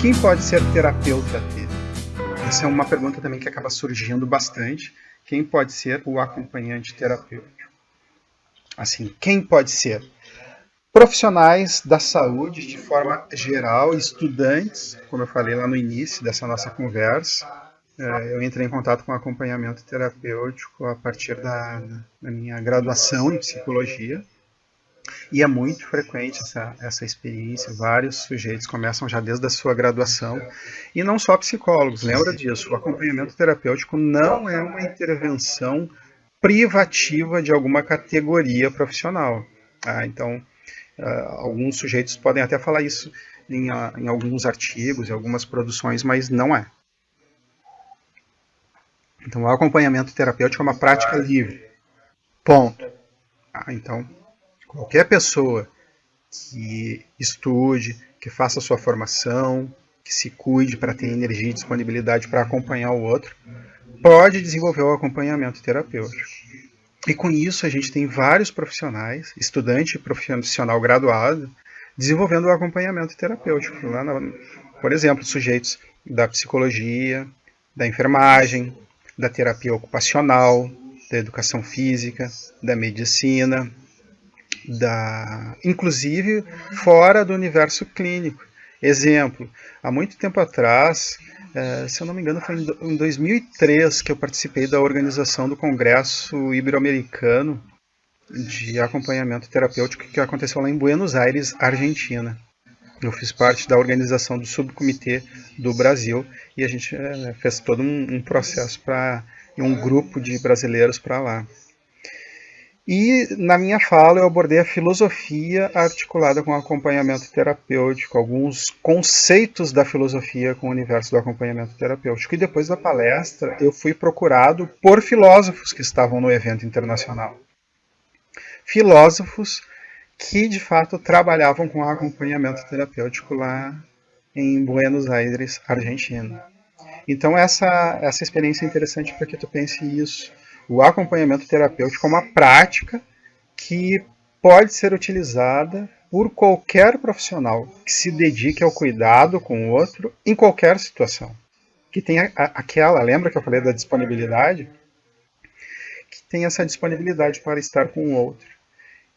quem pode ser terapeuta dele? Essa é uma pergunta também que acaba surgindo bastante. Quem pode ser o acompanhante terapêutico? Assim, quem pode ser? Profissionais da saúde de forma geral, estudantes, como eu falei lá no início dessa nossa conversa, é, eu entrei em contato com acompanhamento terapêutico a partir da, da minha graduação em psicologia. E é muito frequente essa, essa experiência, vários sujeitos começam já desde a sua graduação, e não só psicólogos, lembra disso, o acompanhamento terapêutico não é uma intervenção privativa de alguma categoria profissional. Ah, então, uh, alguns sujeitos podem até falar isso em, uh, em alguns artigos, em algumas produções, mas não é. Então, o acompanhamento terapêutico é uma prática livre. Ponto. Ah, então, qualquer pessoa que estude, que faça sua formação, que se cuide para ter energia e disponibilidade para acompanhar o outro, pode desenvolver o acompanhamento terapêutico. E com isso a gente tem vários profissionais, estudante e profissional graduado, desenvolvendo o acompanhamento terapêutico. Lá na, por exemplo, sujeitos da psicologia, da enfermagem, da terapia ocupacional, da educação física, da medicina, da inclusive fora do universo clínico. Exemplo, há muito tempo atrás, é, se eu não me engano, foi em 2003 que eu participei da organização do Congresso Ibero-Americano de Acompanhamento Terapêutico que aconteceu lá em Buenos Aires, Argentina. Eu fiz parte da organização do subcomitê do Brasil e a gente é, fez todo um, um processo para um grupo de brasileiros para lá. E na minha fala eu abordei a filosofia articulada com acompanhamento terapêutico, alguns conceitos da filosofia com o universo do acompanhamento terapêutico. E depois da palestra eu fui procurado por filósofos que estavam no evento internacional. Filósofos que de fato trabalhavam com acompanhamento terapêutico lá em Buenos Aires, Argentina. Então essa, essa experiência é interessante para que tu pense isso o acompanhamento terapêutico é uma prática que pode ser utilizada por qualquer profissional que se dedique ao cuidado com o outro em qualquer situação. Que tem aquela, lembra que eu falei da disponibilidade? Que tem essa disponibilidade para estar com o outro.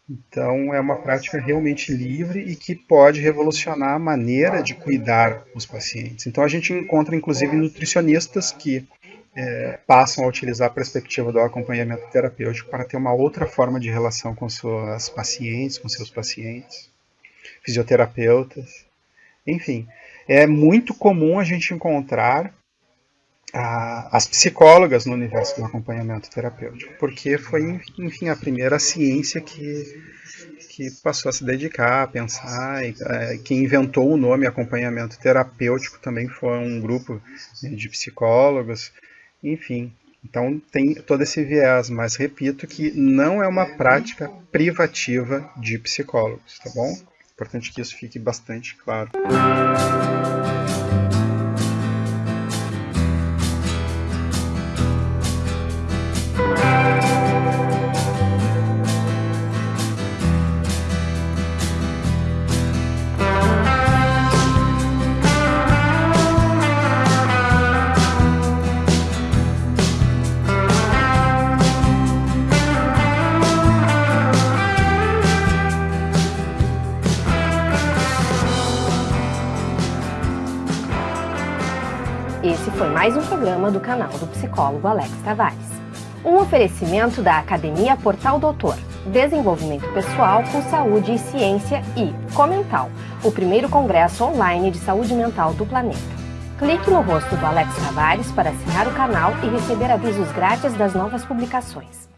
Então, é uma prática realmente livre e que pode revolucionar a maneira de cuidar os pacientes. Então, a gente encontra, inclusive, nutricionistas que é, passam a utilizar a perspectiva do acompanhamento terapêutico para ter uma outra forma de relação com suas pacientes, com seus pacientes, fisioterapeutas, enfim. É muito comum a gente encontrar a, as psicólogas no universo do acompanhamento terapêutico, porque foi, enfim, a primeira ciência que, que passou a se dedicar, a pensar, e, é, quem inventou o nome acompanhamento terapêutico também foi um grupo de psicólogos, enfim, então tem todo esse viés, mas repito que não é uma prática privativa de psicólogos, tá bom? Importante que isso fique bastante claro. Esse foi mais um programa do canal do psicólogo Alex Tavares. Um oferecimento da Academia Portal Doutor, Desenvolvimento Pessoal com Saúde e Ciência e Comental, o primeiro congresso online de saúde mental do planeta. Clique no rosto do Alex Tavares para assinar o canal e receber avisos grátis das novas publicações.